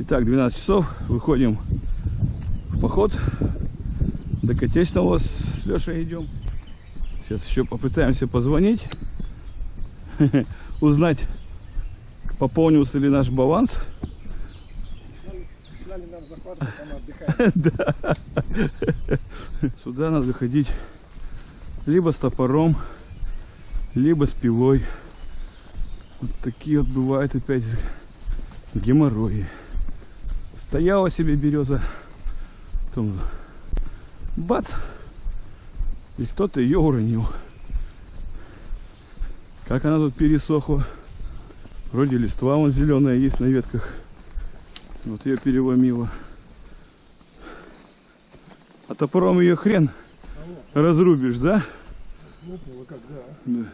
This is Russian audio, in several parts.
Итак, 12 часов. Выходим в поход. До Котечного с Лешей идем. Сейчас еще попытаемся позвонить. Узнать, пополнился ли наш баланс. Сюда надо ходить либо с топором, либо с пилой. Вот такие вот бывают опять геморрои. Стояла себе береза, потом бац, и кто-то ее уронил. Как она тут пересохла. Вроде листва вон зеленая есть на ветках. Вот ее переломило. А топором ее хрен разрубишь, да? Лопнуло как, да. Да.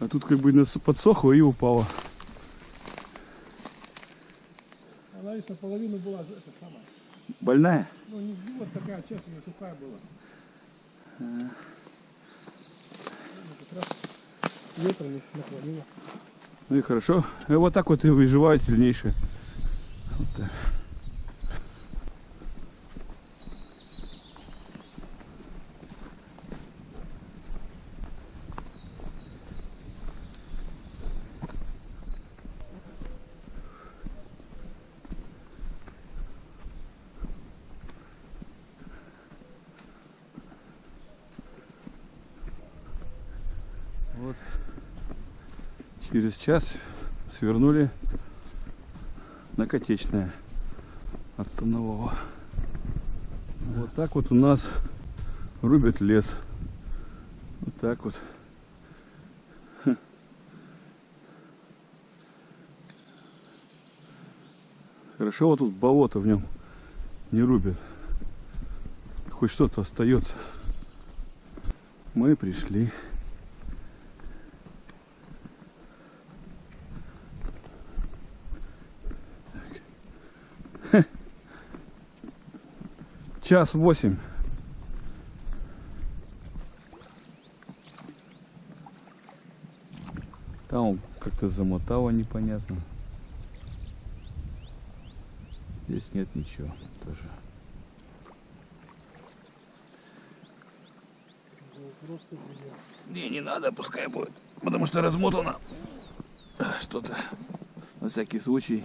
А тут как бы подсохло и упало. Она ведь наполовину была это самая. Больная? Ну, не вот такая часть у нее сухая была. Ну, как раз ветром их наклонило. Ну и хорошо. И вот так вот и выживают сильнейшие. Вот так. Вот. Через час свернули на Котечное от Станового. Вот так вот у нас рубят лес. Вот так вот. Хорошо вот тут болото в нем не рубят. Хоть что-то остается. Мы пришли. Час восемь. Там как-то замотало непонятно. Здесь нет ничего тоже. Не, не надо, пускай будет. Потому что размотано что-то. На всякий случай.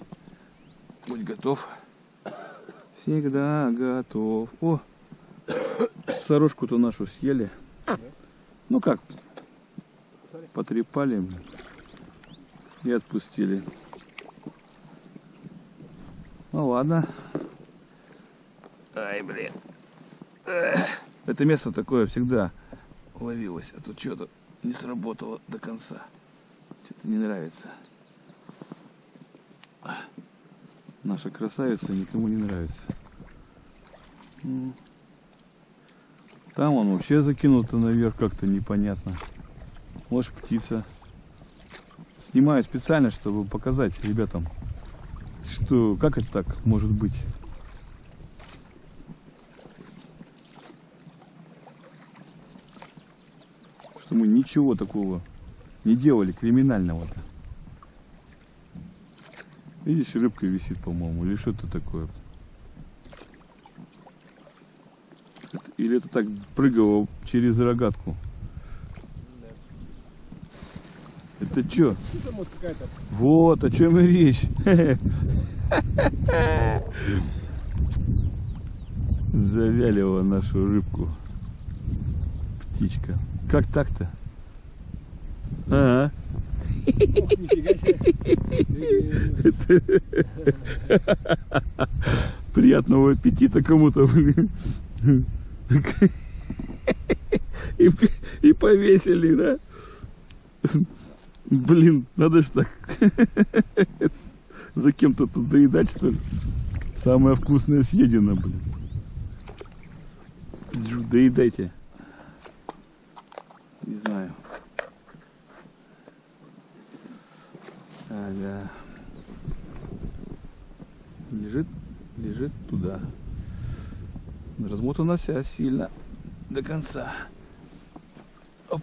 Будь готов. Всегда готов. О, сорожку-то нашу съели. Ну как, потрепали и отпустили. Ну ладно. Ай, блин. Это место такое всегда ловилось, а тут что-то не сработало до конца. Что-то не нравится. Наша красавица никому не нравится. Там он вообще закинуто наверх как-то непонятно. Может птица. Снимаю специально, чтобы показать ребятам, что как это так может быть. Что мы ничего такого не делали криминального-то. Видишь, рыбка висит, по-моему, или что-то такое. Или это так прыгало через рогатку? Это что? Это какая-то Вот, о чем и речь. Завялила нашу рыбку. Птичка. Как так-то? А, нифига себе. приятного аппетита кому-то. блин. И, и повесили, да? Блин, надо ж так. За кем-то тут доедать, что ли? Самое вкусное съедено, блин. Доедайте. Не знаю. Ага. Лежит, лежит туда. Размотана вся сильно до конца. Оп.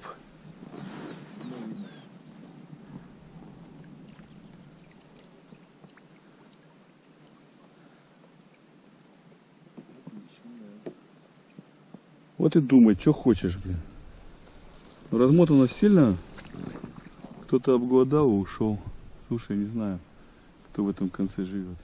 Вот и думай, что хочешь, блин. Размотано сильно. Кто-то обгладал и ушел. Слушай, не знаю, кто в этом конце живет.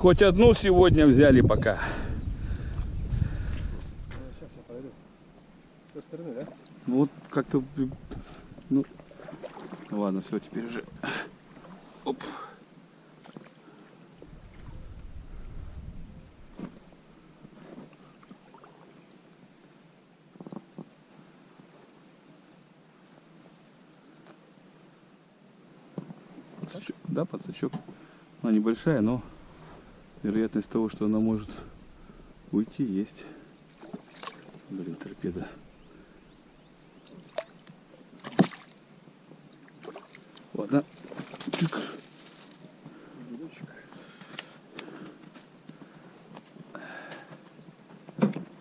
Хоть одну сегодня взяли пока. Сейчас я подойду. С той стороны, да? Ну вот как-то... Ну, ладно, все, теперь уже... Оп. Подсачок, Да, подсачок. Она небольшая, но вероятность того, что она может уйти, есть. Блин, торпеда. Ладно. Чик.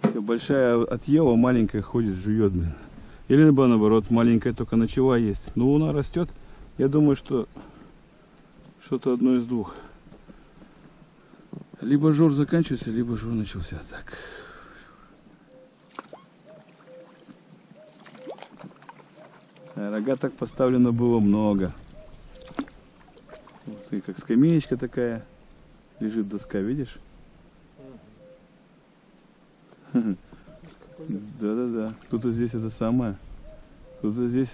Всё, Большая отъела, маленькая ходит, жует, блин. Или наоборот, маленькая только начала есть. Но луна растет. Я думаю, что что-то одно из двух. Либо жор заканчивается, либо жор начался. Так. А Рога так поставлено было много. Вот, и как скамеечка такая. Лежит доска, видишь? Да-да-да. Кто-то здесь это самое. Кто-то здесь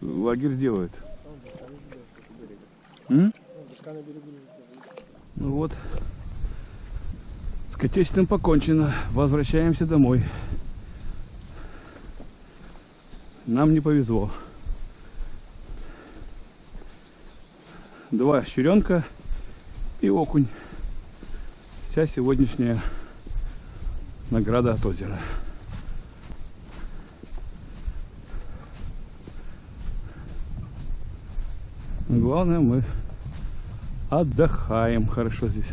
лагерь делает. Там доска на берегу. М? Там доска на берегу лежит. Ну вот. С покончено. Возвращаемся домой. Нам не повезло. Два щеренка и окунь. Вся сегодняшняя награда от озера. Главное, мы отдыхаем хорошо здесь.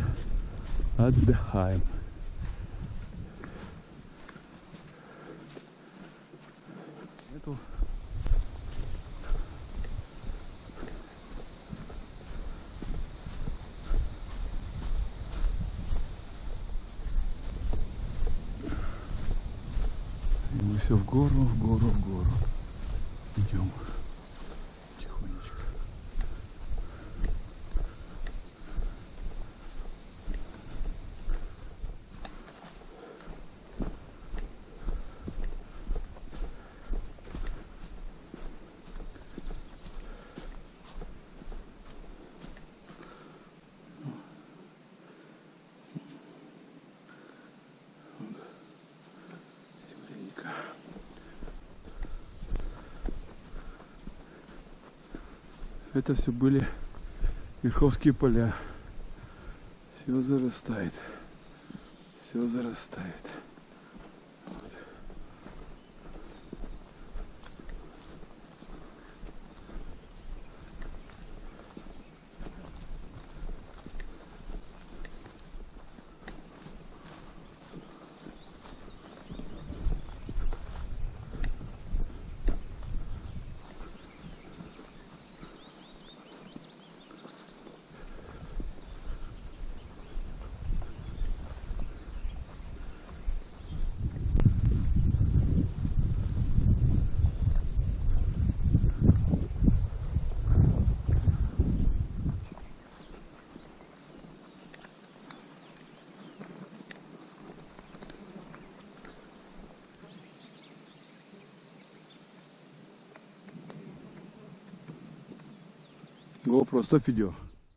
Отдыхаем. Все в гору, в гору, в гору. Идем. Это все были Верховские поля. Все зарастает. Все зарастает. Вот. GoPro, стоп видео.